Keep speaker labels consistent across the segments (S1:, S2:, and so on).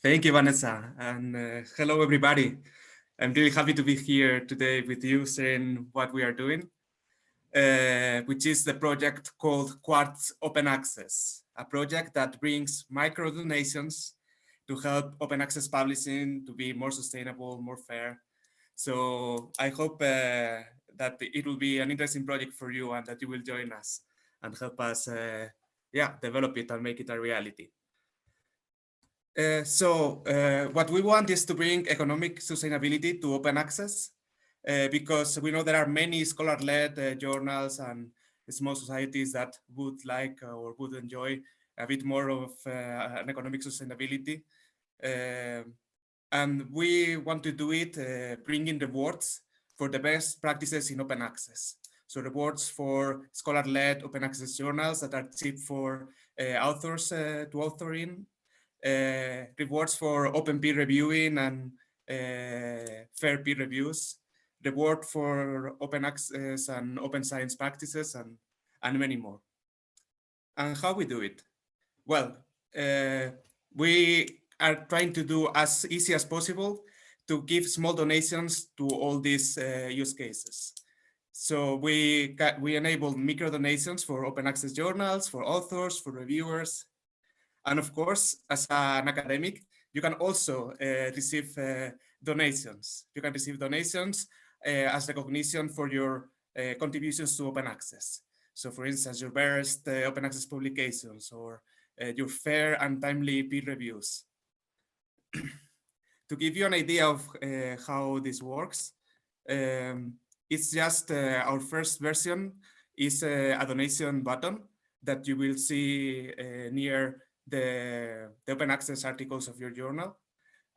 S1: Thank you, Vanessa, and uh, hello, everybody. I'm really happy to be here today with you, sharing what we are doing, uh, which is the project called Quartz Open Access, a project that brings micro donations to help open access publishing to be more sustainable, more fair. So I hope uh, that it will be an interesting project for you and that you will join us and help us, uh, yeah, develop it and make it a reality. Uh, so uh, what we want is to bring economic sustainability to open access uh, because we know there are many scholar-led uh, journals and small societies that would like or would enjoy a bit more of uh, an economic sustainability. and we want to do it bringing rewards for the best practices in open access. So rewards for scholar-led open access journals that are cheap for authors to author in uh, rewards for open peer reviewing and uh, fair peer reviews, reward for open access and open science practices, and, and many more. And how we do it? Well, uh, we are trying to do as easy as possible to give small donations to all these uh, use cases. So we we enable micro donations for open access journals, for authors, for reviewers, and of course, as an academic, you can also uh, receive uh, donations. You can receive donations uh, as recognition for your uh, contributions to open access. So for instance, your best uh, open access publications or uh, your fair and timely peer reviews. to give you an idea of how this works, um, it's just our first version is a donation button that you will see near the, the open access articles of your journal,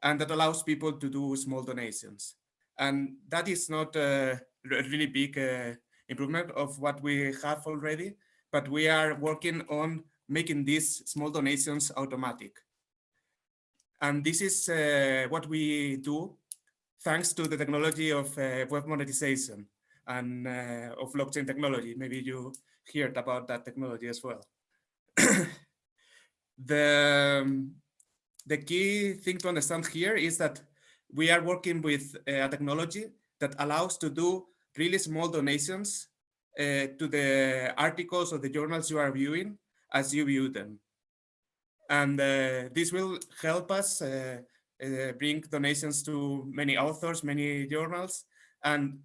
S1: and that allows people to do small donations. And that is not a really big uh, improvement of what we have already, but we are working on making these small donations automatic. And this is uh, what we do thanks to the technology of uh, web monetization and uh, of blockchain technology. Maybe you heard about that technology as well. The, the key thing to understand here is that we are working with a technology that allows to do really small donations uh, to the articles or the journals you are viewing as you view them. And uh, this will help us uh, uh bring donations to many authors, many journals, and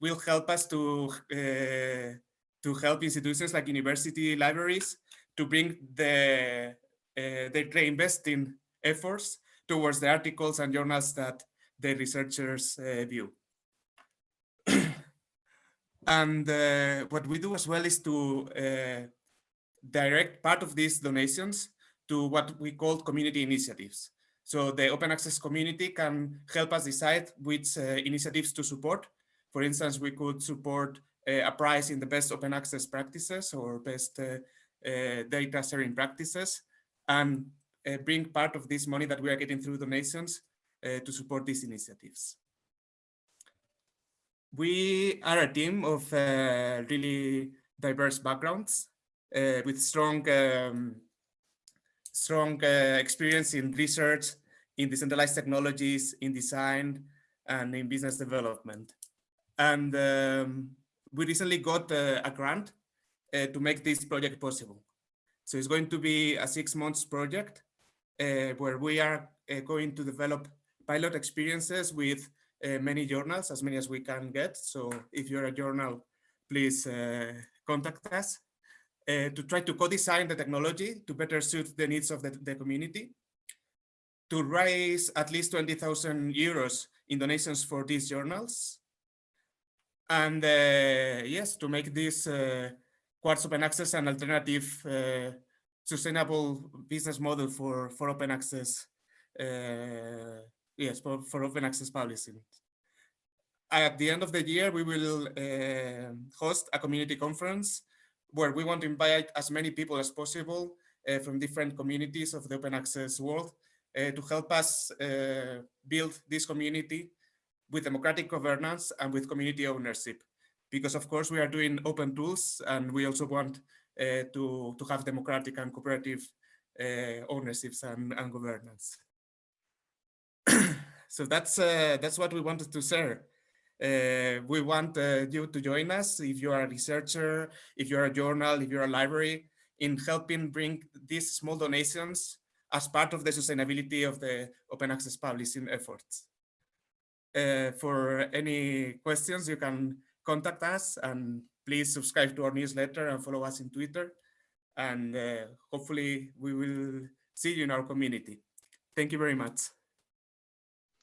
S1: will help us to, uh, to help institutions like university libraries to bring the uh, they reinvest in efforts towards the articles and journals that the researchers uh, view. and uh, what we do as well is to direct part of these donations to what we call community initiatives. So the open access community can help us decide which uh, initiatives to support. For instance, we could support uh, a prize in the best open access practices or best uh, data sharing practices and uh, bring part of this money that we are getting through donations uh, to support these initiatives. We are a team of uh, really diverse backgrounds uh, with strong, um, strong uh, experience in research, in decentralized technologies, in design, and in business development. And um, we recently got uh, a grant to make this project possible. So it's going to be a six months project uh, where we are uh, going to develop pilot experiences with uh, many journals, as many as we can get. So if you're a journal, please uh, contact us uh, to try to co-design the technology to better suit the needs of the, the community, to raise at least 20,000 euros in donations for these journals. And uh, yes, to make this Quartz Open Access an alternative uh, sustainable business model for, for open access, uh, yes, for, for open access publishing. At the end of the year, we will uh, host a community conference where we want to invite as many people as possible uh, from different communities of the open access world uh, to help us uh, build this community with democratic governance and with community ownership because of course we are doing open tools and we also want uh, to, to have democratic and cooperative uh, ownerships and, and governance. so that's uh, that's what we wanted to share. Uh, we want uh, you to join us if you are a researcher, if you're a journal, if you're a library, in helping bring these small donations as part of the sustainability of the open access publishing efforts. Uh, for any questions, you can contact us and please subscribe to our newsletter and follow us in Twitter. And uh, hopefully we will see you in our community. Thank you very much.